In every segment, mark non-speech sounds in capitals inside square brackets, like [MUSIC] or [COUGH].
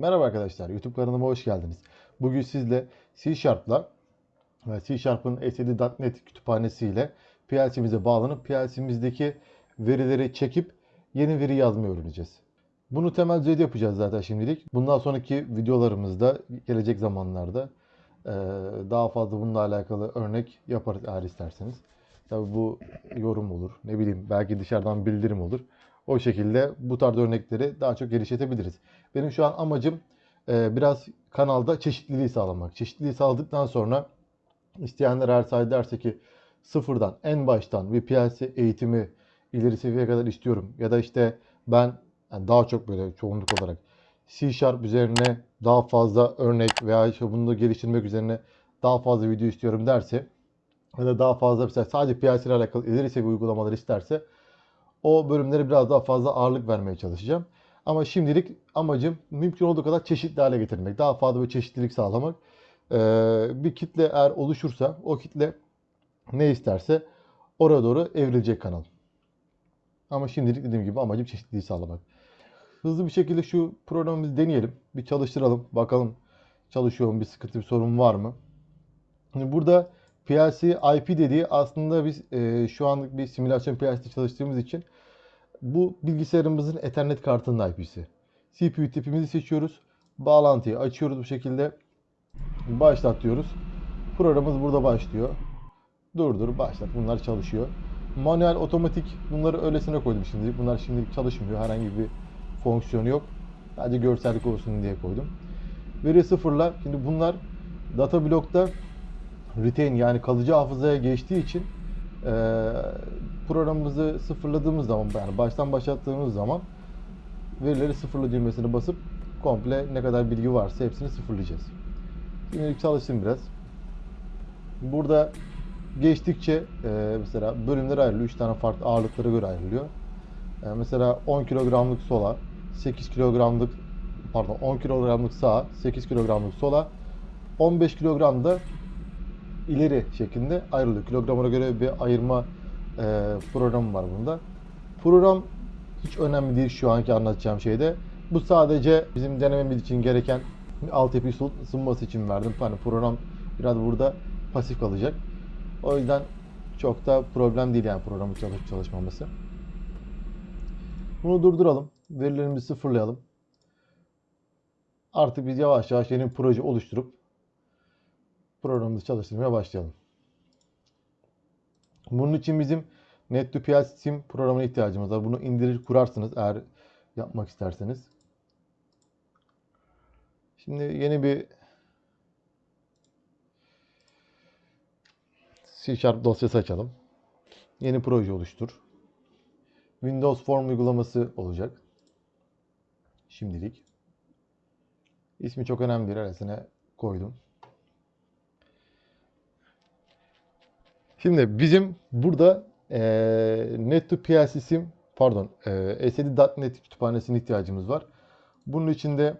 Merhaba arkadaşlar, YouTube kanalıma hoş geldiniz. Bugün sizle C Sharp'la ve C Sharp'ın SAD.NET kütüphanesiyle PLC'mize bağlanıp PLC'mizdeki verileri çekip yeni veri yazmayı öğreneceğiz. Bunu temel düzeyde yapacağız zaten şimdilik. Bundan sonraki videolarımızda, gelecek zamanlarda eee, daha fazla bununla alakalı örnek yaparız eğer isterseniz. Tabi bu yorum olur, ne bileyim belki dışarıdan bildirim olur. O şekilde bu tarz örnekleri daha çok geliştirebiliriz. Benim şu an amacım e, biraz kanalda çeşitliliği sağlamak. Çeşitliliği sağladıktan sonra isteyenler her say derse ki sıfırdan en baştan bir PLC eğitimi ileri seviyeye kadar istiyorum. Ya da işte ben yani daha çok böyle çoğunluk olarak C Sharp üzerine daha fazla örnek veya işte bunu geliştirmek üzerine daha fazla video istiyorum derse ya da daha fazla mesela sadece PLC ile alakalı ileri seviye uygulamalar isterse o bölümlere biraz daha fazla ağırlık vermeye çalışacağım. Ama şimdilik amacım mümkün olduğu kadar çeşitli hale getirmek. Daha fazla bir çeşitlilik sağlamak. Ee, bir kitle eğer oluşursa o kitle ne isterse oraya doğru evrilecek kanal. Ama şimdilik dediğim gibi amacım çeşitliliği sağlamak. Hızlı bir şekilde şu programımızı deneyelim. Bir çalıştıralım. Bakalım çalışıyor mu? Bir sıkıntı, bir sorun var mı? Şimdi burada PLC IP dediği aslında biz e, şu anlık bir simülasyon PLC'de çalıştığımız için bu bilgisayarımızın Ethernet kartının IP'si. CPU tipimizi seçiyoruz. Bağlantıyı açıyoruz bu şekilde. Başlat diyoruz. Programımız burada başlıyor. Durdur, başlat. Bunlar çalışıyor. Manuel, otomatik bunları öylesine koydum şimdi. Bunlar şimdilik çalışmıyor. Herhangi bir fonksiyonu yok. Sadece görsellik olsun diye koydum. Veri sıfırla. Şimdi bunlar data blokta retain yani kalıcı hafızaya geçtiği için e, programımızı sıfırladığımız zaman yani baştan başlattığımız zaman verileri sıfırla düğmesine basıp komple ne kadar bilgi varsa hepsini sıfırlayacağız. Şimdilik çalıştım biraz. Burada geçtikçe e, mesela bölümler ayrılıyor. 3 tane farklı ağırlıklara göre ayrılıyor. E, mesela 10 kilogramlık sola, 8 kilogramlık pardon 10 kilogramlık sağa, 8 kilogramlık sola, 15 kilogram da ileri şeklinde ayrılıyor. Kilograma göre bir ayırma e, programı var bunda. Program hiç önemli değil şu anki anlatacağım şeyde. Bu sadece bizim denememiz için gereken altyapı sunması için verdim. Hani program biraz burada pasif kalacak. O yüzden çok da problem değil yani programın çalışıp çalışmaması. Bunu durduralım. Verilerimizi sıfırlayalım. Artık biz yavaş yavaş yeni proje oluşturup programımızı çalıştırmaya başlayalım. Bunun için bizim Net2PL Sim programına ihtiyacımız var. Bunu indirir kurarsınız eğer yapmak isterseniz. Şimdi yeni bir C Sharp dosyası açalım. Yeni proje oluştur. Windows Form uygulaması olacak. Şimdilik. İsmi çok önemli değil. Arasına koydum. Şimdi bizim burada e, Net2PLC Sim pardon e, SAD.NET kütüphanesine ihtiyacımız var. Bunun için de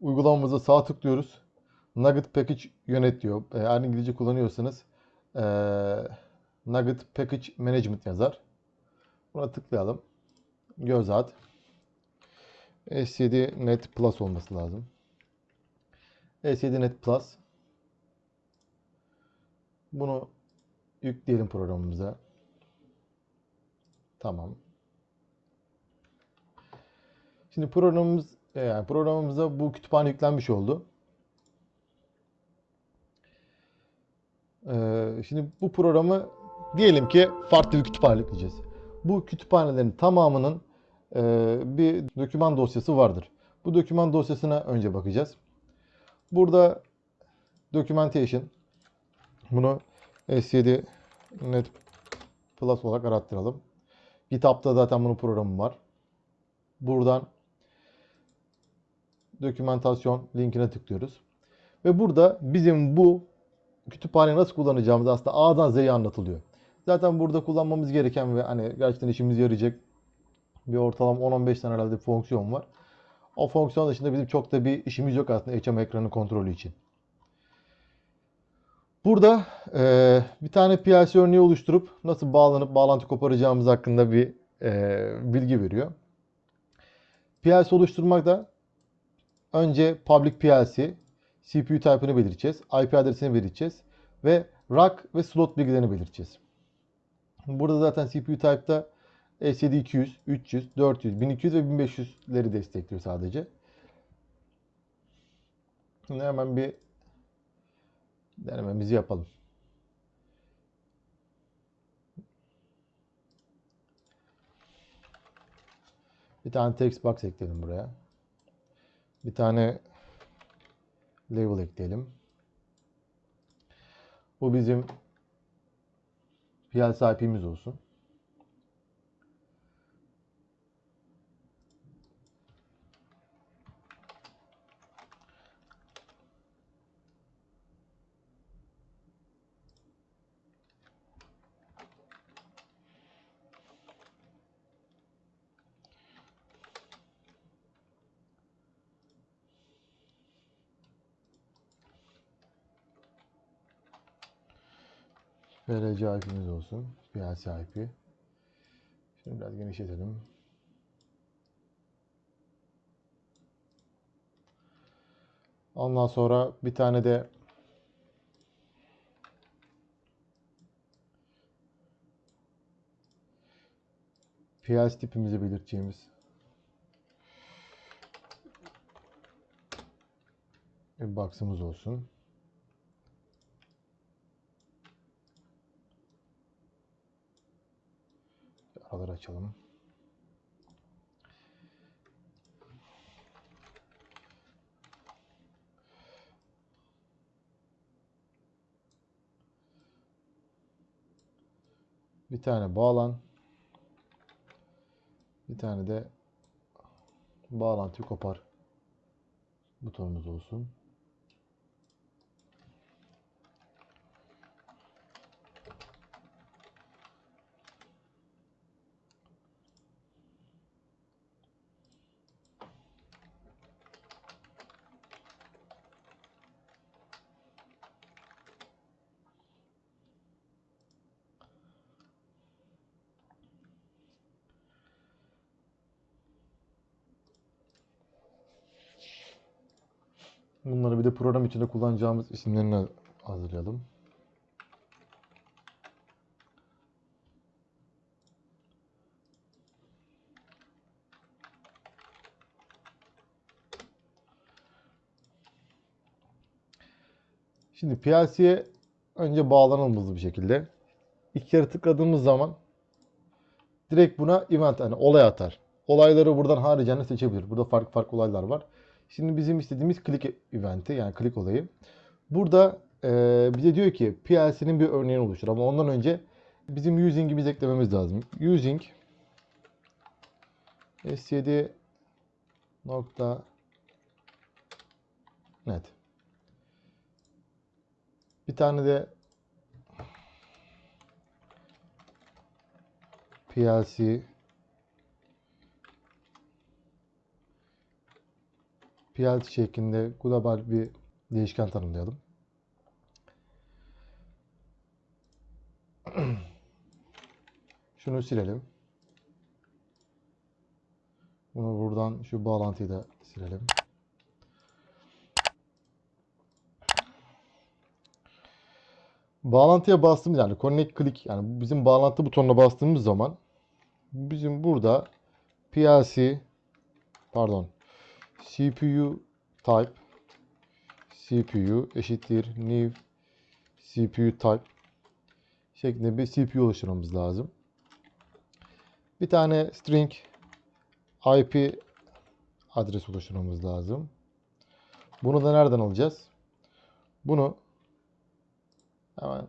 uygulamamıza sağ tıklıyoruz. Nugget Package yönet diyor. Eğer İngilizce kullanıyorsanız e, Nugget Package Management yazar. Buna tıklayalım. Göz at. SCD Net Plus olması lazım. SCD Net Plus. Bunu yükleyelim programımıza. Tamam. Şimdi programımız yani programımıza bu kütüphane yüklenmiş oldu. Ee, şimdi bu programı diyelim ki farklı bir kütüphane yükleyeceğiz. Bu kütüphanelerin tamamının e, bir doküman dosyası vardır. Bu doküman dosyasına önce bakacağız. Burada documentation bunu S7 Net Plus olarak arattıralım. GitHub'da zaten bunun programı var. Buradan dokümantasyon linkine tıklıyoruz. Ve burada bizim bu kütüphaneyi nasıl kullanacağımız aslında A'dan Z'ye anlatılıyor. Zaten burada kullanmamız gereken ve hani gerçekten işimize yarayacak bir ortalama 10-15 tane herhalde fonksiyon var. O fonksiyon dışında bizim çok da bir işimiz yok aslında HM ekranı kontrolü için. Burada e, bir tane PLC örneği oluşturup nasıl bağlanıp bağlantı koparacağımız hakkında bir e, bilgi veriyor. PLC oluşturmak da önce public PLC, CPU type'ını belirteceğiz. IP adresini belirteceğiz. Ve rack ve slot bilgilerini belirteceğiz. Burada zaten CPU type'da SSD 200, 300, 400, 1200 ve 1500'leri destekliyor sadece. Şimdi hemen bir denememizi yapalım. Bir tane text box ekleyelim buraya. Bir tane label ekleyelim. Bu bizim PLC IP'miz olsun. VLC IP'miz olsun. PLC IP. Şimdi biraz genişletelim. Ondan sonra bir tane de PLC tipimizi belirteceğimiz bir box'ımız olsun. Araları açalım. Bir tane bağlan. Bir tane de bağlantıyı kopar butonumuz olsun. Bunları bir de program içinde kullanacağımız isimlerini hazırlayalım. Şimdi PLC'ye önce bağlanalım bir şekilde. İki kere tıkladığımız zaman direkt buna event yani olay atar. Olayları buradan haricinde seçebilir. Burada farklı farklı olaylar var. Şimdi bizim istediğimiz click eventi yani click olayı. Burada e, bize diyor ki PLC'nin bir örneğini oluştur ama ondan önce bizim using'imizi eklememiz lazım. Using s7 nokta net. Bir tane de PLC PLC şeklinde global bir değişken tanımlayalım. [CLEARS THROAT] Şunu silelim. Bunu buradan şu bağlantıyı da silelim. Bağlantıya bastığımız yani connect click yani bizim bağlantı butonuna bastığımız zaman bizim burada PLC pardon CPU type CPU eşittir new CPU type şeklinde bir CPU oluşturmamız lazım. Bir tane string IP adres oluşturmamız lazım. Bunu da nereden alacağız? Bunu hemen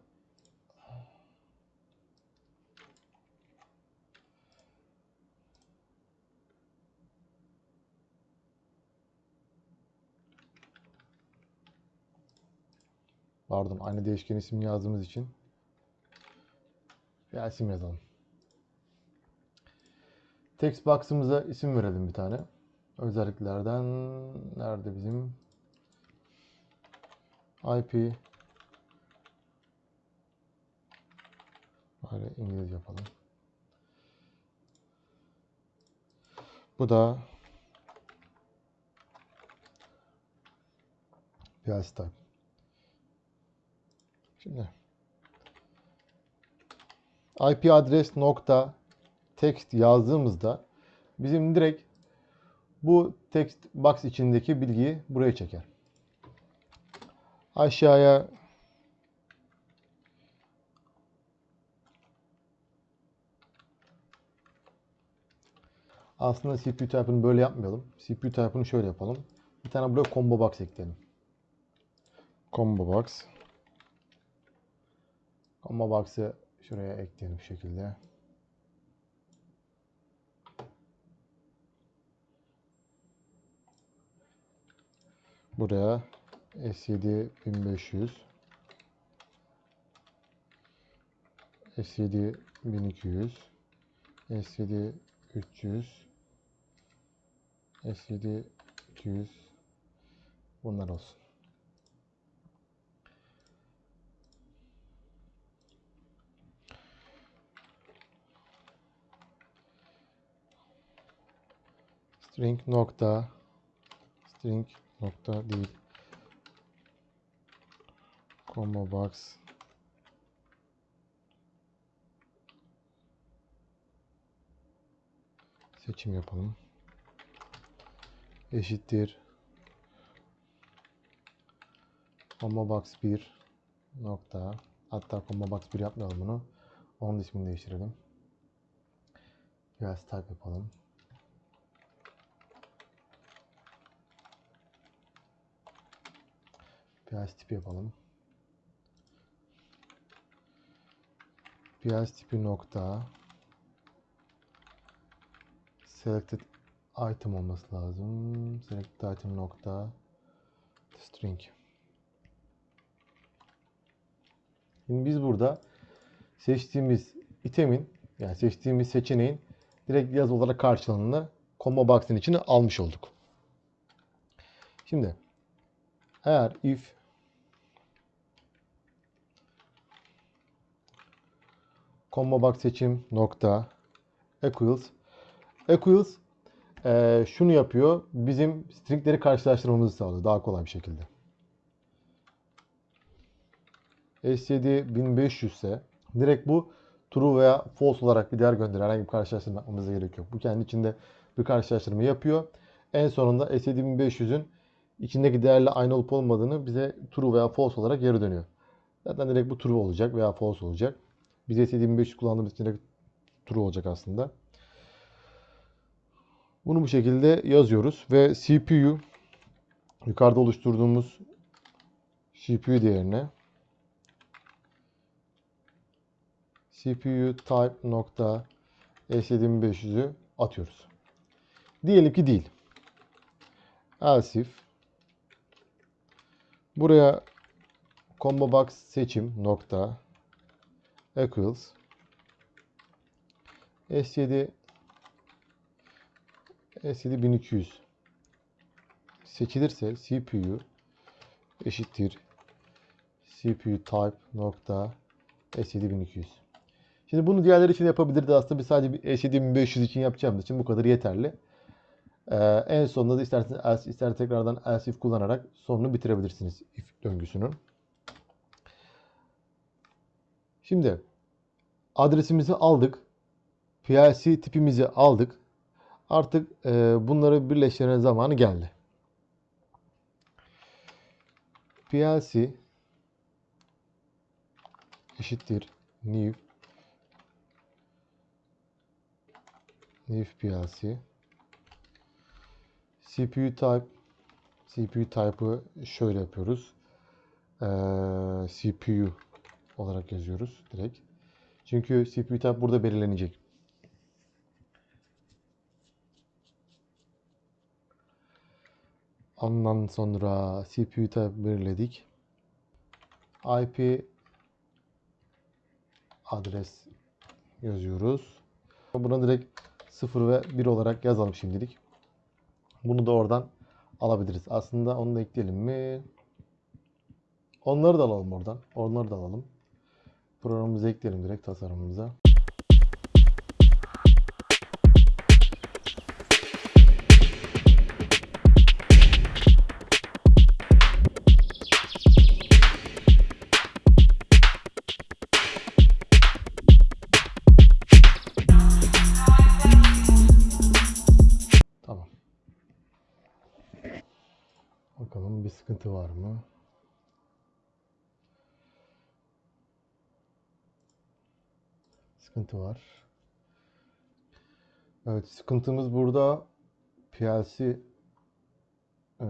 Pardon aynı değişken isim yazdığımız için bir isim yazalım. Text box'ımıza isim verelim bir tane. Özelliklerden nerede bizim IP Böyle İngilizce yapalım. Bu da PLC type. Şimdi IP adres nokta text yazdığımızda bizim direkt bu text box içindeki bilgiyi buraya çeker. Aşağıya Aslında CPU type'ını böyle yapmayalım. CPU type'ını şöyle yapalım. Bir tane buraya combo box ekleyelim. Combo box. Combo box'ı şuraya ekleyelim bu şekilde. Buraya S7 1500 S7 1200 S7 300 S7 200 bunlar olsun. String nokta string nokta değil. Combo box. Seçim yapalım. Eşittir. Combo box 1 nokta. Hatta combo box 1 yapmayalım bunu. Onun ismini değiştirelim. Biraz type yapalım Biraz tipi yapalım. Biraz tipi nokta selected item olması lazım. Selected item nokta string. Şimdi biz burada seçtiğimiz itemin yani seçtiğimiz seçeneğin direkt yaz olarak karşılığını combo box'ın içine almış olduk. Şimdi eğer if combo box seçim nokta equals equals e, şunu yapıyor. Bizim stringleri karşılaştırmamızı sağlıyor daha kolay bir şekilde. S7 1500 ise direkt bu true veya false olarak bir değer gönderiyor. Herhangi bir karşılaştırma yapmamıza gerek yok. Bu kendi içinde bir karşılaştırma yapıyor. En sonunda S7 1500'ün içindeki değerle aynı olup olmadığını bize true veya false olarak geri dönüyor. Zaten direkt bu true olacak veya false olacak. Biz S7500 kullandığımız için true olacak aslında. Bunu bu şekilde yazıyoruz ve CPU yukarıda oluşturduğumuz CPU değerine CPU type nokta S7500'ü atıyoruz. Diyelim ki değil. Else if buraya combo box seçim nokta equals S7 S7 1200 seçilirse CPU eşittir CPU type nokta S7 1200. Şimdi bunu diğerleri için yapabilirdi aslında biz sadece S7 1500 için yapacağımız için bu kadar yeterli. Ee, en sonunda da isterseniz else, tekrardan else if kullanarak sonunu bitirebilirsiniz if döngüsünün. Şimdi adresimizi aldık. PLC tipimizi aldık. Artık e, bunları birleştirme zamanı geldi. PLC eşittir new new PLC CPU type CPU type'ı şöyle yapıyoruz. Ee, CPU olarak yazıyoruz direkt. Çünkü CPU type burada belirlenecek. Ondan sonra CPU type belirledik. IP adres yazıyoruz. Buna direkt 0 ve 1 olarak yazalım şimdilik. Bunu da oradan alabiliriz. Aslında onu da ekleyelim mi? Onları da alalım oradan. Onları da alalım. Programımıza ekleyelim direkt tasarımımıza. Bakalım bir sıkıntı var mı? Sıkıntı var. Evet sıkıntımız burada PLC Ee,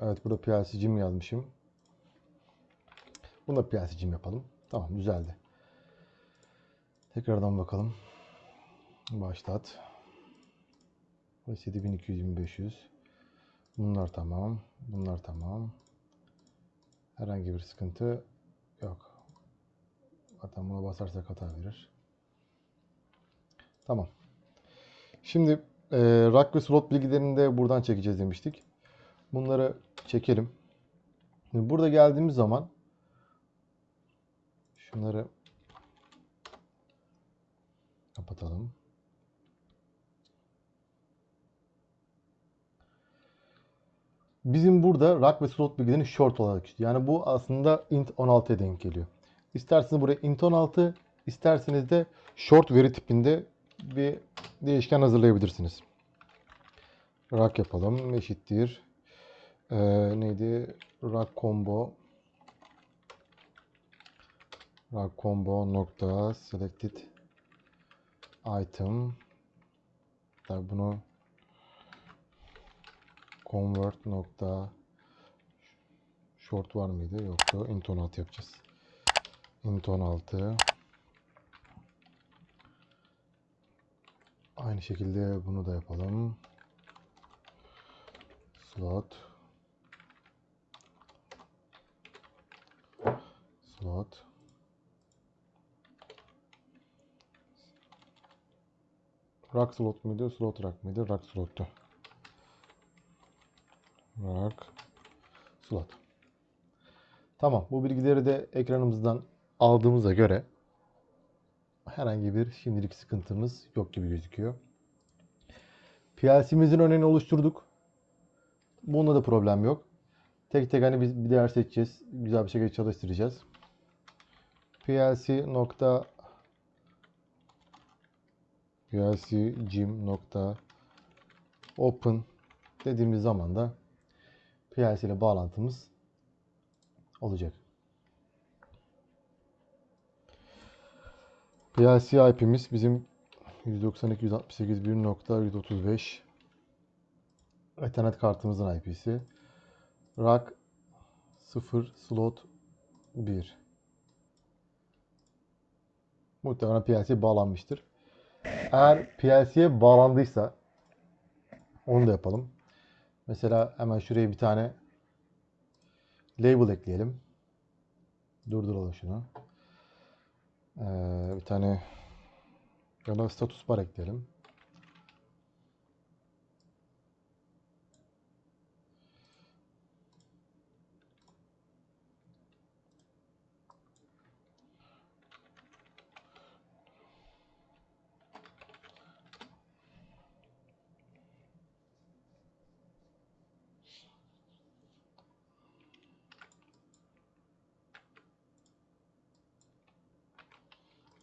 evet burada PLC'cim yazmışım. Bunu da PLC'cim yapalım. Tamam düzeldi. Tekrardan bakalım. Başlat. Ve 7200 Bunlar tamam. Bunlar tamam. Herhangi bir sıkıntı yok. Zaten buna basarsak hata verir. Tamam. Şimdi e, rack ve slot bilgilerini de buradan çekeceğiz demiştik. Bunları çekelim. Şimdi burada geldiğimiz zaman şunları kapatalım. Bizim burada rack ve slot bilgilerini short olarak istiyor. Yani bu aslında int 16'ya denk geliyor. İsterseniz buraya int 16, isterseniz de short veri tipinde bir değişken hazırlayabilirsiniz. Rack yapalım. Eşittir. Ee, neydi? Rack combo rack combo nokta selected item Tabii bunu convert nokta short var mıydı? Yoktu. int 16 yapacağız. int 16 Aynı şekilde bunu da yapalım. Slot. Slot. Rack slot muydu? Slot rack mıydı? Rack slottu. Rack slot. Tamam. Bu bilgileri de ekranımızdan aldığımıza göre herhangi bir şimdilik sıkıntımız yok gibi gözüküyor. PLC'mizin önünü oluşturduk. Bunda da problem yok. Tek tek hani biz bir değer seçeceğiz. Güzel bir şekilde çalıştıracağız. PLC nokta PLC gym nokta open dediğimiz zaman da PLC ile bağlantımız olacak. PLC IP'miz bizim 192.168.1.135 Ethernet kartımızın IP'si. Rack 0 slot 1 Muhtemelen PLC bağlanmıştır. Eğer PLC'ye bağlandıysa onu da yapalım. Mesela hemen şuraya bir tane label ekleyelim. Durduralım şunu. Ee, bir tane yana status bar ekleyelim.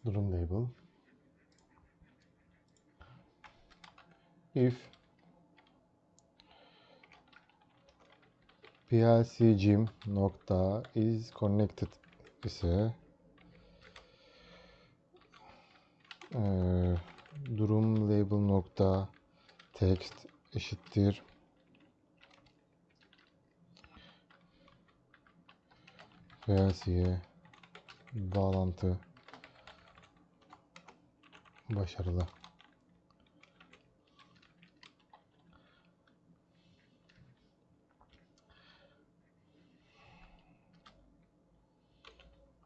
Durum label if plcgym nokta is connected ise eee, durum label nokta text eşittir. Plc'ye bağlantı Başarılı.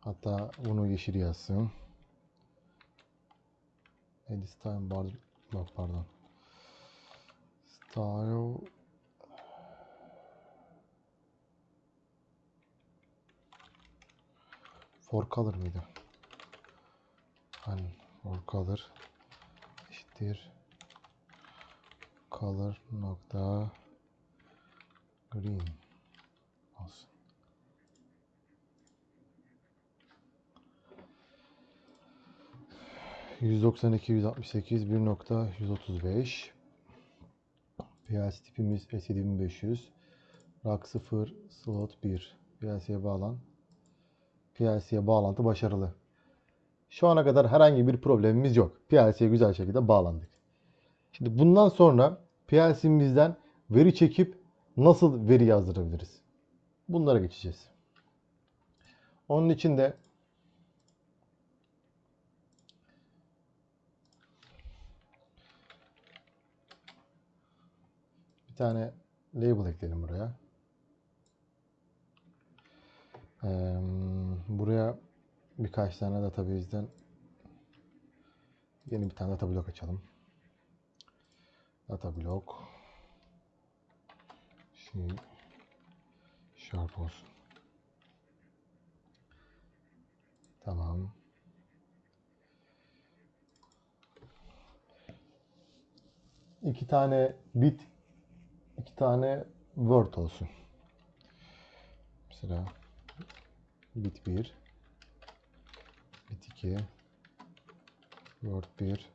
Hatta bunu yeşil yazsın. Edit style bar bak pardon. Style for color mıydı? Hani for color eşittir. Color nokta. Green. Olsun. %92 168 1.135 PLC tipimiz S7500 Rak 0 slot 1 PLC'ye bağlan. PLC'ye bağlantı başarılı. Şu ana kadar herhangi bir problemimiz yok. PLC'ye güzel şekilde bağlandık. Şimdi bundan sonra PLC'mizden veri çekip nasıl veri yazdırabiliriz? Bunlara geçeceğiz. Onun için de bir tane label ekleyelim buraya. Eee, buraya birkaç tane database'den yeni bir tane data blok açalım. Data blok şey sharp olsun. Tamam. İki tane bit, iki tane word olsun. Mesela bit 1, bit 2, word 1,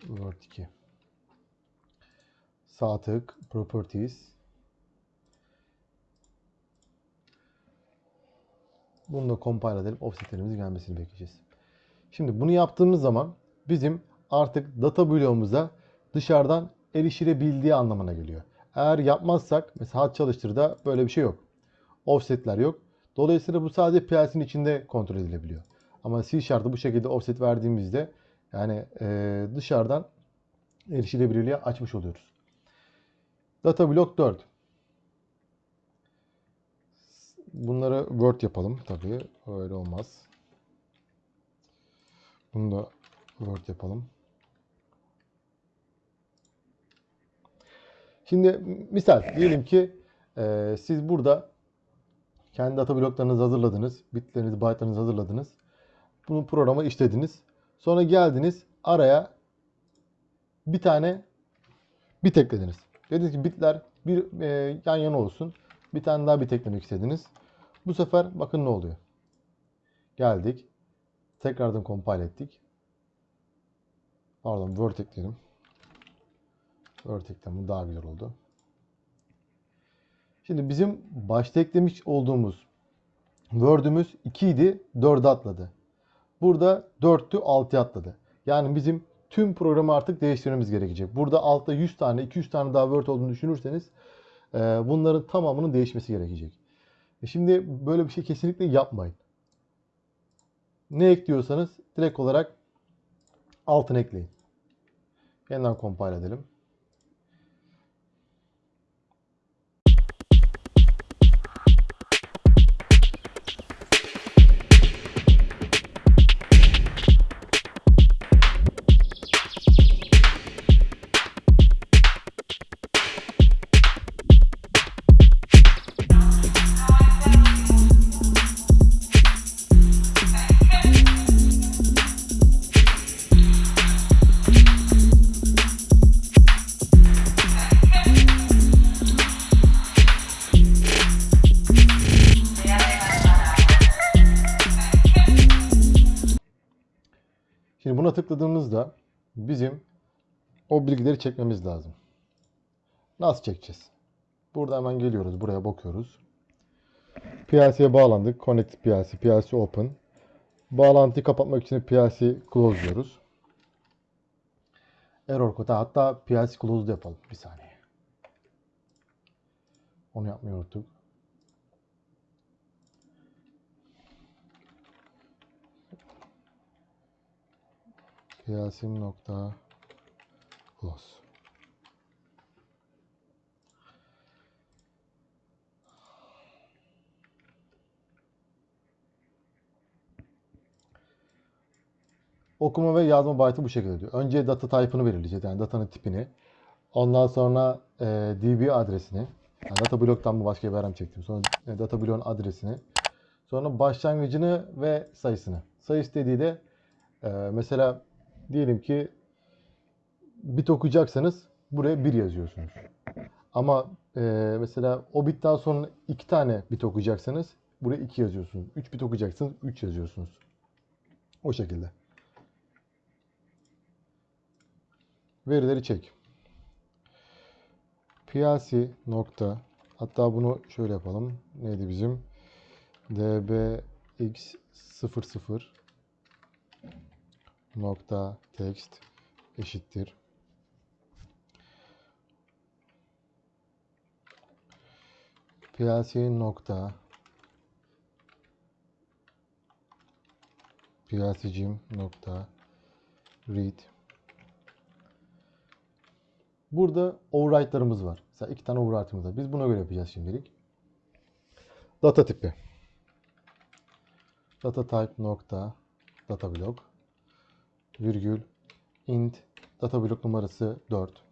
word 2. Sağ tık, properties. Bunu da compile edelim. Offsetlerimiz gelmesini bekleyeceğiz. Şimdi bunu yaptığımız zaman bizim artık data bloğumuza dışarıdan erişilebildiği anlamına geliyor. Eğer yapmazsak mesela çalıştırda böyle bir şey yok. Offsetler yok. Dolayısıyla bu sadece PLC'nin içinde kontrol edilebiliyor. Ama C Sharp'ta bu şekilde offset verdiğimizde yani eee, dışarıdan erişilebilirliği açmış oluyoruz. Data block 4. Bunları Word yapalım tabii. Öyle olmaz. Bunu da Word yapalım. Şimdi misal diyelim ki e, siz burada kendi data bloklarınızı hazırladınız. Bitlerinizi, byte'larınızı hazırladınız. Bunu programa işlediniz. Sonra geldiniz araya bir tane bit eklediniz. Dediniz ki bitler bir e, yan yana olsun. Bir tane daha bit eklemek istediniz. Bu sefer bakın ne oluyor. Geldik. Tekrardan compile ettik. Pardon Word ekledim. Word ekledim. Daha güzel oldu. Şimdi bizim başta eklemiş olduğumuz Word'ümüz 2 idi. 4'e atladı. Burada 4'tü 6'ya atladı. Yani bizim tüm programı artık değiştirmemiz gerekecek. Burada altta 100 tane 200 tane daha Word olduğunu düşünürseniz e, bunların tamamının değişmesi gerekecek. E Şimdi böyle bir şey kesinlikle yapmayın. Ne ekliyorsanız direkt olarak altına ekleyin. Yeniden compile edelim. O bilgileri çekmemiz lazım. Nasıl çekeceğiz? Burada hemen geliyoruz. Buraya bakıyoruz. PLC'ye bağlandık. Connect PLC, PLC Open. Bağlantıyı kapatmak için PLC Close diyoruz. Error kodu. Hatta PLC Close yapalım. Bir saniye. Onu yapmayı unuttuk. Piyasim nokta close. Okuma ve yazma byte'ı bu şekilde diyor. Önce data type'ını belirleyeceğiz. Yani datanın tipini. Ondan sonra e, DB adresini. Yani data bloktan bu başka bir verem çektim. Sonra e, data bloğun adresini. Sonra başlangıcını ve sayısını. Sayı istediği de e, mesela diyelim ki bit okuyacaksanız buraya 1 yazıyorsunuz. Ama e, mesela o bitten sonra 2 tane bit okuyacaksanız buraya 2 yazıyorsunuz. 3 bit okuyacaksınız 3 yazıyorsunuz. O şekilde. Verileri çek. PLC nokta Hatta bunu şöyle yapalım. Neydi bizim? dbx00 nokta text eşittir. Plc nokta plcgim nokta read Burada override'larımız var. Mesela iki tane override'ımız var. Biz buna göre yapacağız şimdilik. Data tipi. Data type nokta data block virgül int data block numarası 4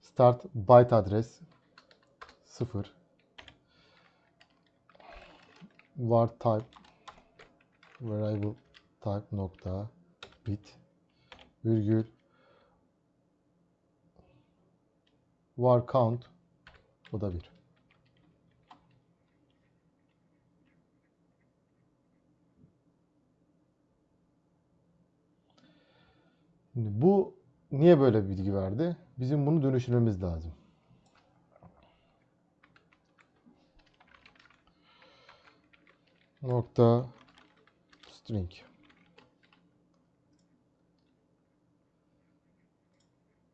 start byte adres 0 var type variable type nokta bit virgül var count bu da 1. Şimdi bu niye böyle bir bilgi verdi? Bizim bunu dönüştürmemiz lazım. Nokta string.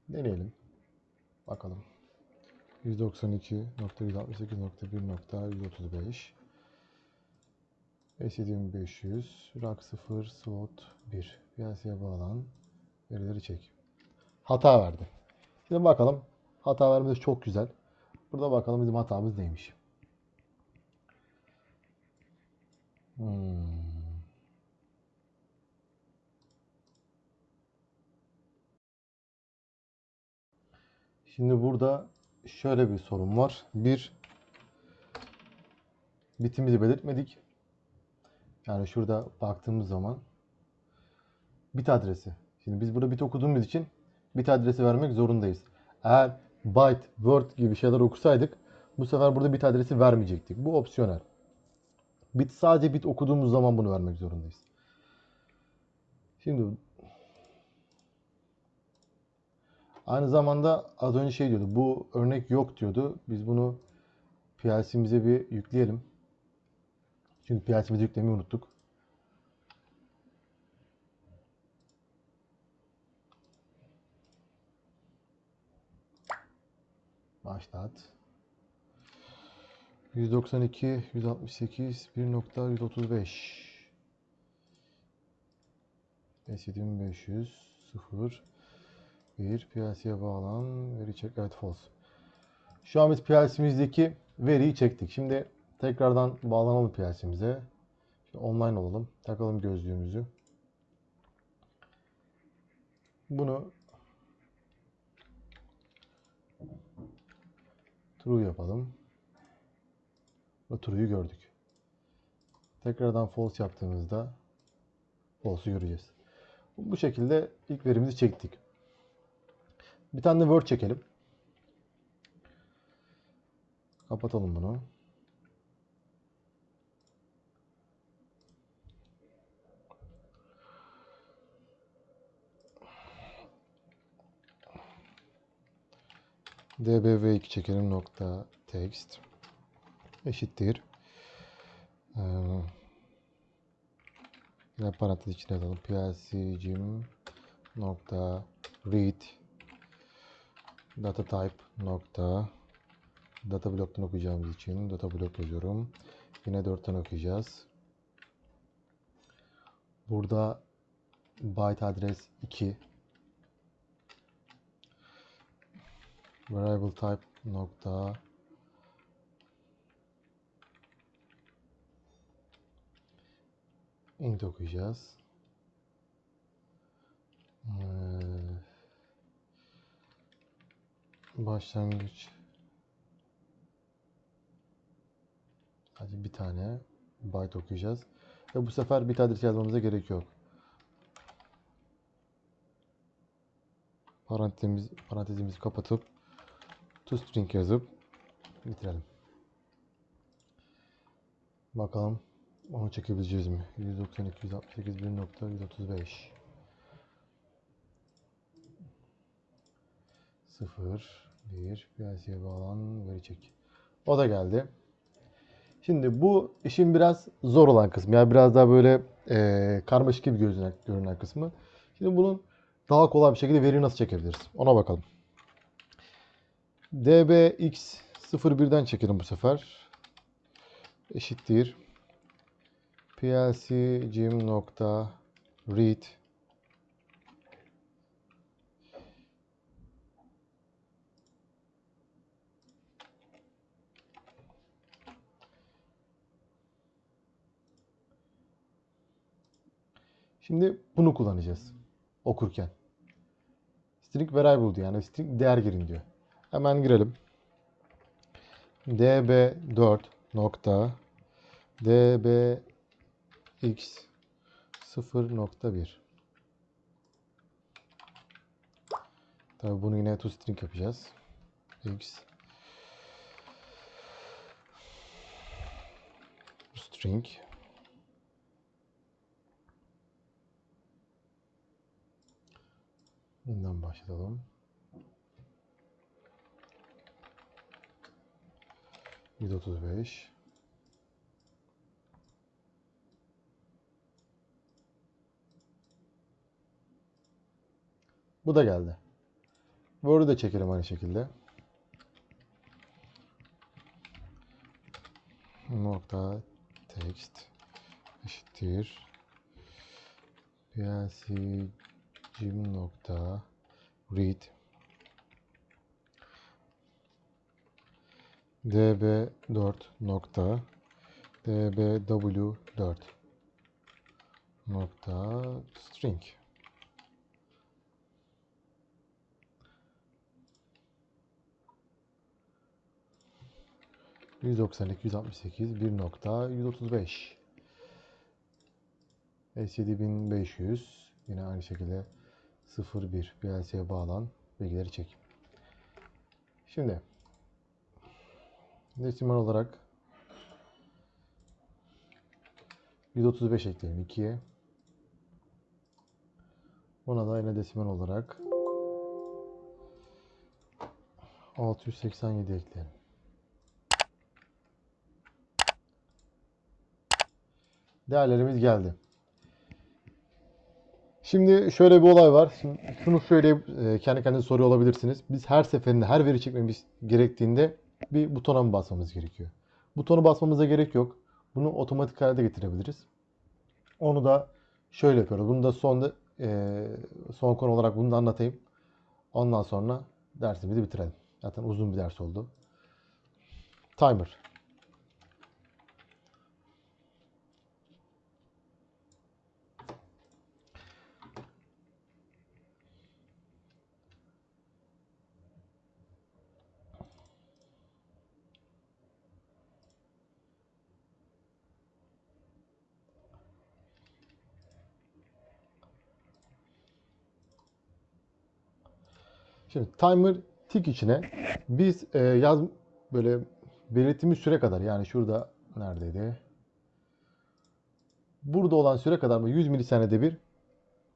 Deneyelim. Bakalım. 192.168.1.135 S7500 rak 0 slot 1 piyasaya bağlan verileri çek. Hata verdi. Şimdi bakalım. Hata vermesi çok güzel. Burada bakalım bizim hatamız neymiş. Hmm. Şimdi burada şöyle bir sorun var. Bir, bitimizi belirtmedik. Yani şurada baktığımız zaman bit adresi. Şimdi biz burada bit okuduğumuz için bit adresi vermek zorundayız. Eğer byte, word gibi şeyler okusaydık bu sefer burada bit adresi vermeyecektik. Bu opsiyonel. Bit sadece bit okuduğumuz zaman bunu vermek zorundayız. Şimdi aynı zamanda az önce şey diyordu. Bu örnek yok diyordu. Biz bunu PLC'mize bir yükleyelim. Çünkü PLC'mize yüklemeyi unuttuk. Başlat. 192, 168, 1.135 S7500 0 1 PLC'ye bağlan veri çek evet false. Şu an biz PLC'mizdeki veriyi çektik. Şimdi tekrardan bağlanalım PLC'mize. Online olalım. Takalım gözlüğümüzü. Bunu true yapalım. Ve true'yu gördük. Tekrardan false yaptığımızda false'u göreceğiz. Bu şekilde ilk verimizi çektik. Bir tane Word çekelim. Kapatalım bunu. dbv2 çekelim nokta text eşittir. Ee, yine parantez içine alalım. plcgim nokta read data type nokta data block'tan okuyacağımız için data block yazıyorum. Yine 4'ten okuyacağız. Burada byte adres 2 variable type nokta int okuyacağız. Ee, başlangıç sadece bir tane byte okuyacağız. Ve bu sefer bit adresi yazmamıza gerek yok. Parantezimiz, parantezimizi kapatıp toString yazıp bitirelim. Bakalım onu çekebileceğiz mi? 192, 168, 1.135 0 1 PLC'ye bağlan veri çek. O da geldi. Şimdi bu işin biraz zor olan kısmı. Yani biraz daha böyle eee karmaşık gibi görünen, görünen kısmı. Şimdi bunun daha kolay bir şekilde veriyi nasıl çekebiliriz? Ona bakalım. dbx01'den çekelim bu sefer. Eşittir. Plcgim nokta read Şimdi bunu kullanacağız okurken. String variable diyor. Yani string değer girin diyor. Hemen girelim. db4 nokta dbx 0.1 Tabii bunu yine toString yapacağız. x string Bundan başlayalım. Yüz otuz beş. Bu da geldi. Word'u da çekelim aynı şekilde. Nokta text eşittir plc Jim nokta read db4 nokta dbw4 nokta string 192, 168, 1.135. S7500 yine aynı şekilde 01 PLC'ye bağlan bilgileri çek. Şimdi desimal olarak 135 ekleyelim 2'ye. Ona da yine desimal olarak 687 ekleyelim. Değerlerimiz geldi. Şimdi şöyle bir olay var. Şimdi şunu söyleyip e, kendi kendinize soruyor olabilirsiniz. Biz her seferinde her veri çekmemiz gerektiğinde bir butona mı basmamız gerekiyor? Butonu basmamıza gerek yok. Bunu otomatik halde getirebiliriz. Onu da şöyle yapıyoruz. Bunu da son e, son konu olarak bunu da anlatayım. Ondan sonra dersimizi bitirelim. Zaten uzun bir ders oldu. Timer. Şimdi timer tick içine biz e, yaz böyle belirttiğimiz süre kadar yani şurada neredeydi? Burada olan süre kadar mı 100 milisaniyede bir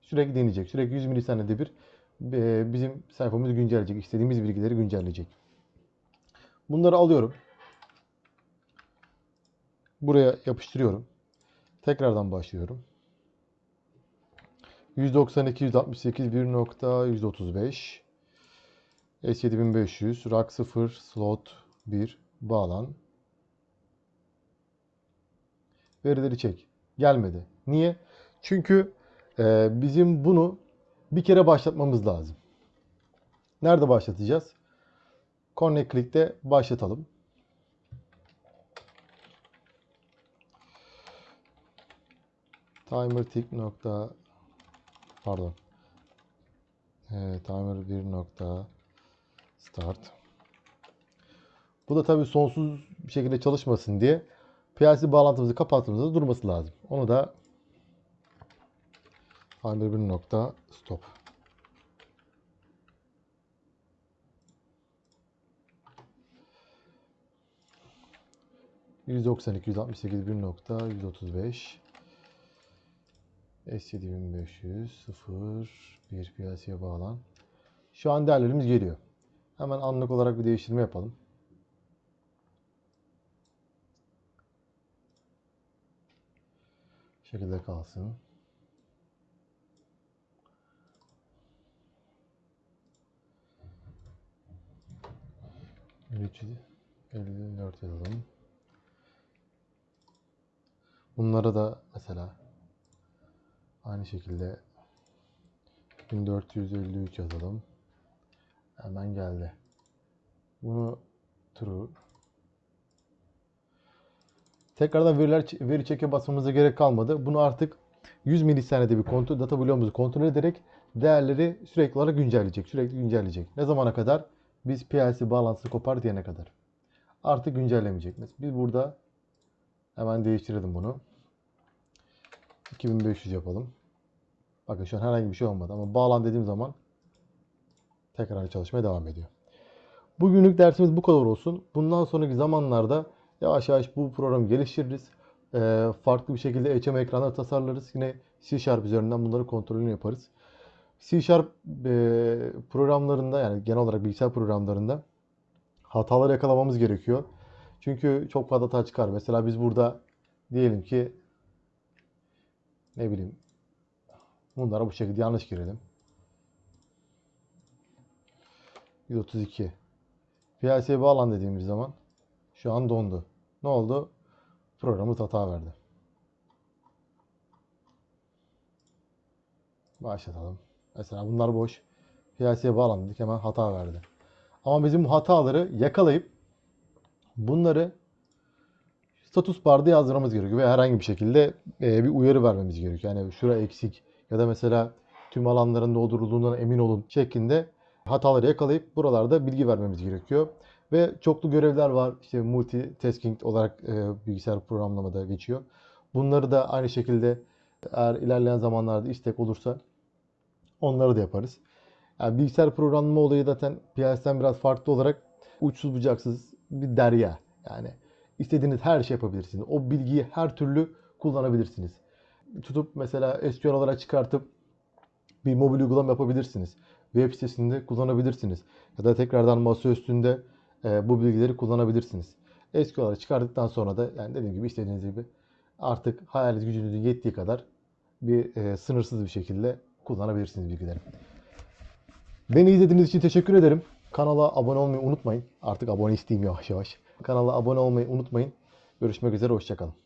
sürekli deneyecek. Sürekli 100 milisaniyede bir e, bizim sayfamızı güncelleyecek. istediğimiz bilgileri güncelleyecek. Bunları alıyorum. Buraya yapıştırıyorum. Tekrardan başlıyorum. 192, 168, 1.135 S7500, rack 0, slot 1, bağlan. Verileri çek. Gelmedi. Niye? Çünkü e, bizim bunu bir kere başlatmamız lazım. Nerede başlatacağız? Connect Click'te başlatalım. Timer tick nokta pardon. E, timer 1 nokta Start. Bu da tabii sonsuz bir şekilde çalışmasın diye PLC bağlantımızı kapattığımızda durması lazım. Onu da stop. %92, %68, 1 nokta, %35 S7500, 0, 1 PLC'ye bağlan. Şu an değerlerimiz geliyor. Hemen anlık olarak bir değiştirme yapalım. Şekilde kalsın. Üretici yazalım. Bunlara da mesela aynı şekilde 1453 yazalım. Hemen geldi. Bunu true. Tekrardan veriler veri çeke basmamıza gerek kalmadı. Bunu artık 100 milisaniyede bir kontrol data bloğumuzu kontrol ederek değerleri sürekli olarak güncelleyecek. Sürekli güncelleyecek. Ne zamana kadar? Biz PLC bağlantısını kopar diyene kadar. Artık güncellemeyecek. Biz burada hemen değiştirelim bunu. 2500 yapalım. Bakın şu an herhangi bir şey olmadı ama bağlan dediğim zaman tekrar çalışmaya devam ediyor. Bugünlük dersimiz bu kadar olsun. Bundan sonraki zamanlarda yavaş yavaş bu programı geliştiririz. Ee, farklı bir şekilde HM ekranları tasarlarız. Yine C Sharp üzerinden bunları kontrolünü yaparız. C Sharp e, programlarında yani genel olarak bilgisayar programlarında hatalar yakalamamız gerekiyor. Çünkü çok fazla hata çıkar. Mesela biz burada diyelim ki ne bileyim bunlara bu şekilde yanlış girelim. 132 PLC'ye bağlan dediğimiz zaman şu an dondu. Ne oldu? Programımız hata verdi. Başlatalım. Mesela bunlar boş. PLC'ye bağlandık hemen hata verdi. Ama bizim bu hataları yakalayıp bunları status barda yazdırmamız gerekiyor ve herhangi bir şekilde e, bir uyarı vermemiz gerekiyor. Yani şura eksik ya da mesela tüm alanların doldurulduğundan emin olun şeklinde hataları yakalayıp buralarda bilgi vermemiz gerekiyor. Ve çoklu görevler var. İşte multitasking olarak e, bilgisayar programlamada geçiyor. Bunları da aynı şekilde eğer ilerleyen zamanlarda istek olursa onları da yaparız. Yani bilgisayar programlama olayı zaten PLC'den biraz farklı olarak uçsuz bucaksız bir derya. Yani istediğiniz her şey yapabilirsiniz. O bilgiyi her türlü kullanabilirsiniz. Tutup mesela SQL olarak çıkartıp bir mobil uygulama yapabilirsiniz. Web sitesinde kullanabilirsiniz. Ya da tekrardan masa üstünde e, bu bilgileri kullanabilirsiniz. SQL olarak çıkardıktan sonra da yani dediğim gibi istediğiniz gibi artık hayal gücünüzün yettiği kadar bir e, sınırsız bir şekilde kullanabilirsiniz bilgileri. Beni izlediğiniz için teşekkür ederim. Kanala abone olmayı unutmayın. Artık abone isteyeyim yavaş yavaş. Kanala abone olmayı unutmayın. Görüşmek üzere, hoşçakalın.